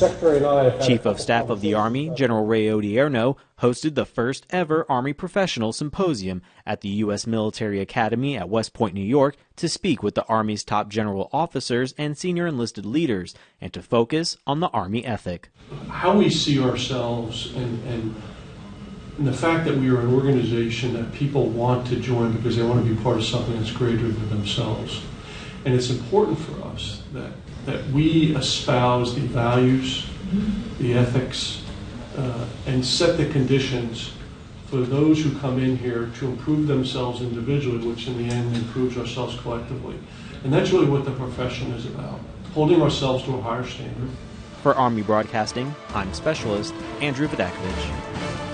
Chief of Staff of the Army, General Ray Odierno, hosted the first ever Army Professional Symposium at the U.S. Military Academy at West Point, New York, to speak with the Army's top general officers and senior enlisted leaders, and to focus on the Army ethic. How we see ourselves and, and, and the fact that we are an organization that people want to join because they want to be part of something that's greater than themselves. And it's important for us that, that we espouse the values, the ethics, uh, and set the conditions for those who come in here to improve themselves individually, which in the end improves ourselves collectively. And that's really what the profession is about, holding ourselves to a higher standard. For Army Broadcasting, I'm Specialist Andrew Vidakovich.